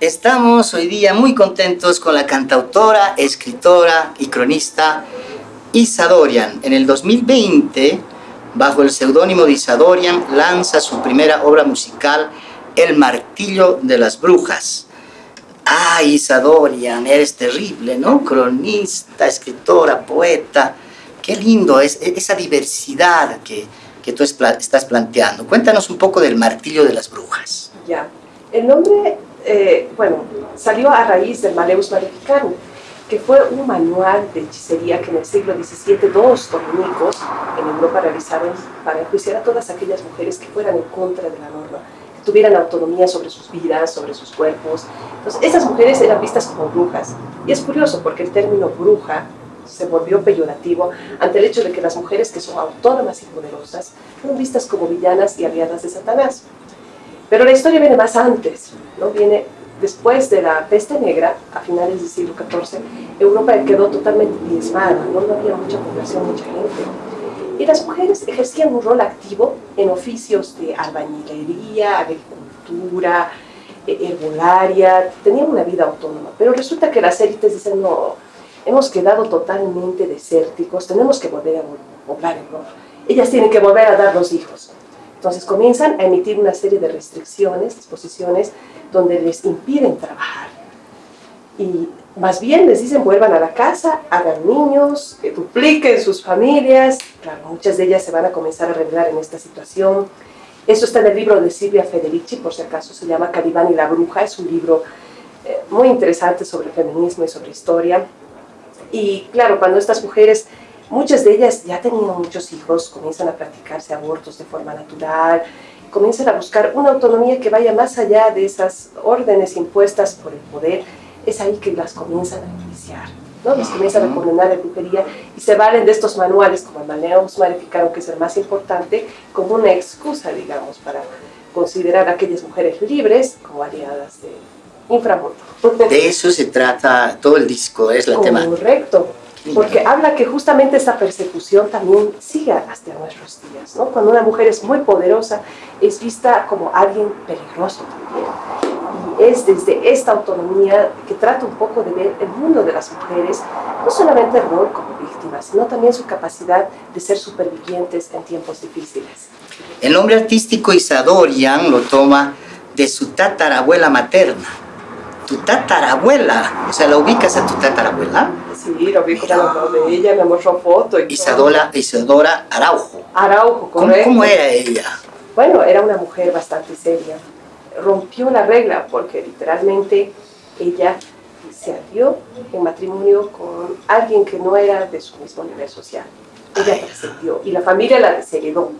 Estamos hoy día muy contentos con la cantautora, escritora y cronista Isadorian. En el 2020, bajo el seudónimo de Isadorian, lanza su primera obra musical, El Martillo de las Brujas. Ah, Isadorian, eres terrible, ¿no? Cronista, escritora, poeta. Qué lindo es esa diversidad que, que tú estás planteando. Cuéntanos un poco del Martillo de las Brujas. Ya, el nombre eh, bueno, salió a raíz del Maleus Maleficarum, que fue un manual de hechicería que en el siglo XVII dos dominicos en Europa realizaron para enjuiciar a todas aquellas mujeres que fueran en contra de la norma, que tuvieran autonomía sobre sus vidas, sobre sus cuerpos. Entonces, esas mujeres eran vistas como brujas. Y es curioso porque el término bruja se volvió peyorativo ante el hecho de que las mujeres que son autónomas y poderosas fueron vistas como villanas y aliadas de Satanás. Pero la historia viene más antes, ¿no? viene después de la peste negra, a finales del siglo XIV, Europa quedó totalmente diezmada, ¿no? no había mucha población, mucha gente. Y las mujeres ejercían un rol activo en oficios de albañilería, agricultura, e, herbolaria, tenían una vida autónoma. Pero resulta que las élites dicen, no, hemos quedado totalmente desérticos, tenemos que volver a poblar Europa. Ellas tienen que volver a dar los hijos. Entonces comienzan a emitir una serie de restricciones, disposiciones, donde les impiden trabajar. Y más bien les dicen vuelvan a la casa, hagan niños, que dupliquen sus familias. Claro, muchas de ellas se van a comenzar a revelar en esta situación. Eso está en el libro de Silvia Federici, por si acaso se llama Calibán y la bruja. Es un libro eh, muy interesante sobre feminismo y sobre historia. Y claro, cuando estas mujeres Muchas de ellas ya tenían muchos hijos, comienzan a practicarse abortos de forma natural, comienzan a buscar una autonomía que vaya más allá de esas órdenes impuestas por el poder, es ahí que las comienzan a iniciar. ¿no? Las comienzan a condenar a brujería y se valen de estos manuales, como el Maneus Maleficarum, que es el más importante, como una excusa, digamos, para considerar a aquellas mujeres libres como aliadas de inframundo. De eso se trata todo el disco, es la tema. Correcto porque habla que justamente esa persecución también sigue hasta nuestros días, ¿no? Cuando una mujer es muy poderosa, es vista como alguien peligroso también. Y es desde esta autonomía que trata un poco de ver el mundo de las mujeres, no solamente el rol como víctimas, sino también su capacidad de ser supervivientes en tiempos difíciles. El nombre artístico Isadorian lo toma de su tatarabuela materna, tu tatarabuela, o sea, ¿la ubicas a tu tatarabuela? Sí, lo vi como de ella, me mostró foto. Y Isadora, Isadora Araujo. Araujo, correcto. ¿Cómo, era ella? Bueno, era una mujer bastante seria. Rompió la regla porque literalmente ella se alió en matrimonio con alguien que no era de su mismo nivel social. Ella trascendió y la familia la desheredó.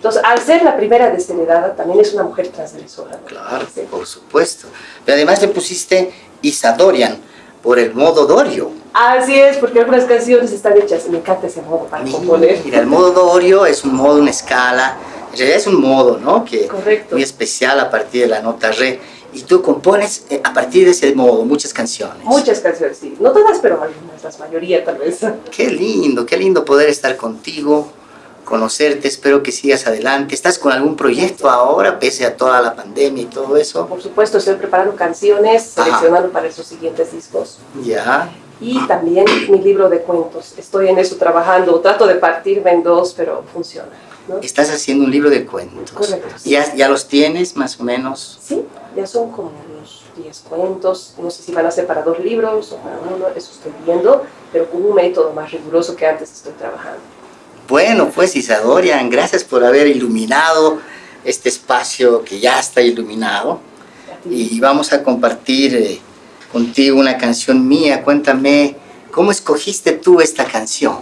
Entonces, al ser la primera desheredada, también es una mujer transgresora. Claro, por supuesto. Pero además le pusiste Isadorian por el modo Dorio. Así es, porque algunas canciones están hechas, me encanta ese modo para componer. Mira, el modo Dorio es un modo, una escala, en realidad es un modo, ¿no? Que Correcto. muy especial a partir de la nota re. Y tú compones eh, a partir de ese modo muchas canciones. Muchas canciones, sí. No todas, pero algunas, la mayoría tal vez. Qué lindo, qué lindo poder estar contigo, conocerte, espero que sigas adelante. ¿Estás con algún proyecto ahora, pese a toda la pandemia y todo eso? Por supuesto, estoy preparando canciones, seleccionando para esos siguientes discos. Ya y también mi libro de cuentos. Estoy en eso trabajando, trato de partirme en dos, pero funciona. Estás haciendo un libro de cuentos. Correcto. ¿Ya, ¿Ya los tienes más o menos? Sí, ya son como unos 10 cuentos. No sé si van a ser para dos libros o para uno, eso estoy viendo, pero con un método más riguroso que antes estoy trabajando. Bueno, pues Isadorian, gracias por haber iluminado este espacio que ya está iluminado. Y vamos a compartir... Eh, contigo una canción mía. Cuéntame, ¿cómo escogiste tú esta canción?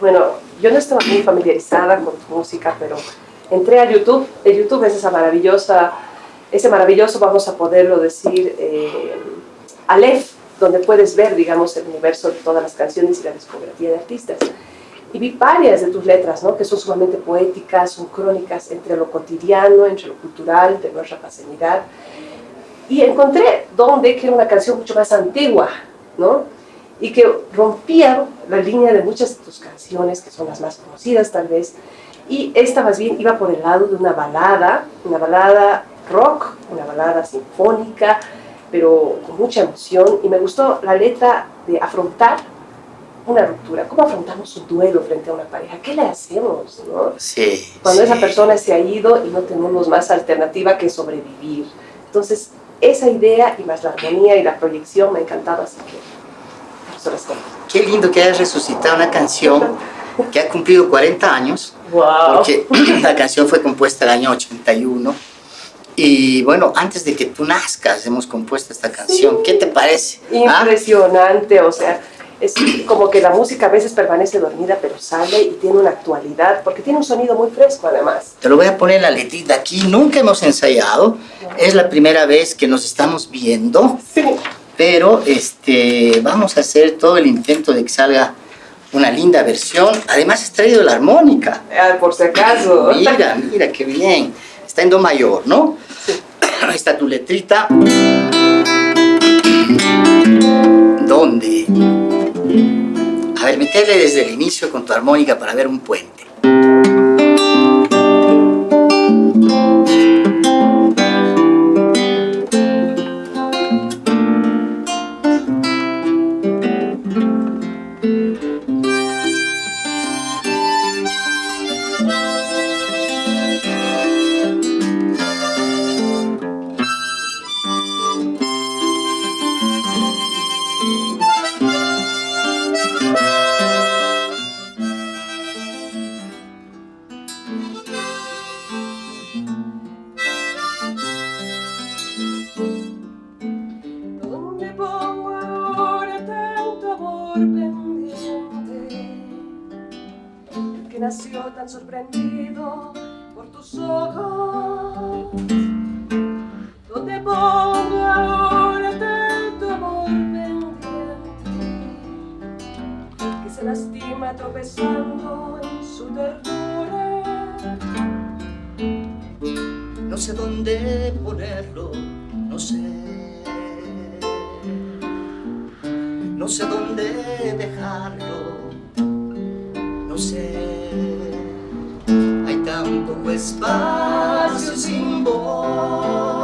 Bueno, yo no estaba muy familiarizada con tu música, pero entré a YouTube. El YouTube es esa maravillosa, ese maravilloso, vamos a poderlo decir, eh, donde puedes ver, digamos, el universo de todas las canciones y la discografía de artistas. Y vi varias de tus letras, ¿no? que son sumamente poéticas, son crónicas entre lo cotidiano, entre lo cultural, de nuestra pasenidad. Y encontré donde, que era una canción mucho más antigua, ¿no? Y que rompía la línea de muchas de tus canciones, que son las más conocidas tal vez, y esta más bien iba por el lado de una balada, una balada rock, una balada sinfónica, pero con mucha emoción y me gustó la letra de afrontar una ruptura. ¿Cómo afrontamos un duelo frente a una pareja? ¿Qué le hacemos? ¿no? Sí, Cuando sí. esa persona se ha ido y no tenemos más alternativa que sobrevivir. Entonces, esa idea y más la armonía y la proyección me encantaba, así que. Qué lindo que hayas resucitado una canción que ha cumplido 40 años, ¡Wow! porque la canción fue compuesta el año 81. Y bueno, antes de que tú nazcas hemos compuesto esta canción. Sí. ¿Qué te parece? ¿Ah? Impresionante, o sea, es como que la música a veces permanece dormida, pero sale y tiene una actualidad, porque tiene un sonido muy fresco además. Te lo voy a poner la letrita aquí. Nunca hemos ensayado. Es la primera vez que nos estamos viendo. Sí. pero este, vamos a hacer todo el intento de que salga una linda versión. Además, has traído la armónica. Ah, por si acaso. Mira, mira, qué bien. Está en do mayor, ¿no? Ahí está tu letrita. ¿Dónde? A ver, metele desde el inicio con tu armónica para ver un puente. Tan sorprendido por tus ojos. ¿Dónde pongo ahora tanto amor pendiente? Que se lastima tropezando en su ternura. No sé dónde ponerlo, no sé. No sé dónde dejarlo, no sé. Tan poco espacio sin voz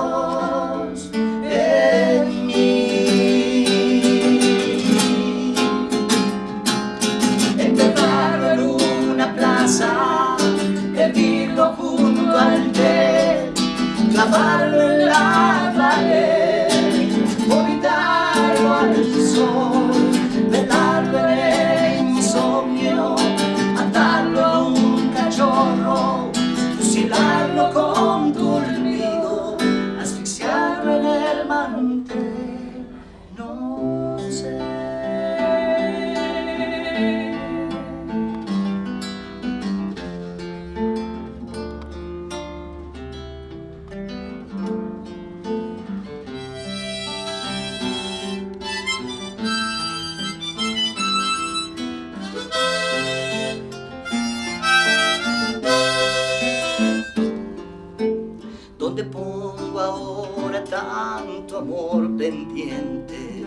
pongo ahora tanto amor pendiente?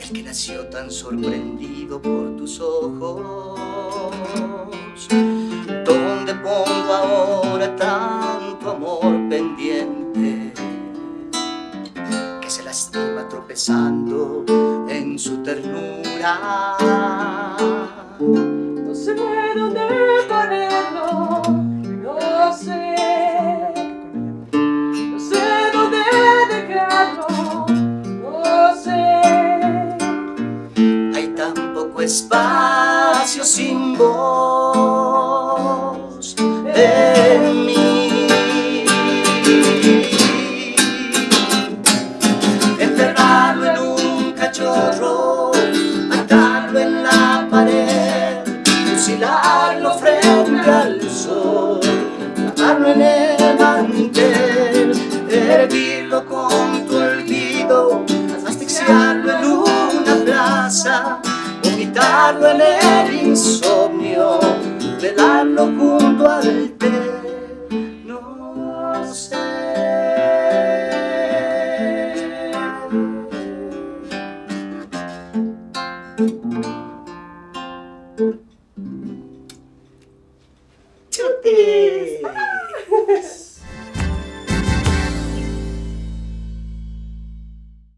El que nació tan sorprendido por tus ojos. ¿Dónde pongo ahora tanto amor pendiente? Que se lastima tropezando en su ternura. No sé dónde espacio sin voz en mí. Enterrarlo en un cachorro, atarlo en la pared, fusilarlo frente al sol, clavarlo en el mantel, hervirlo con sou.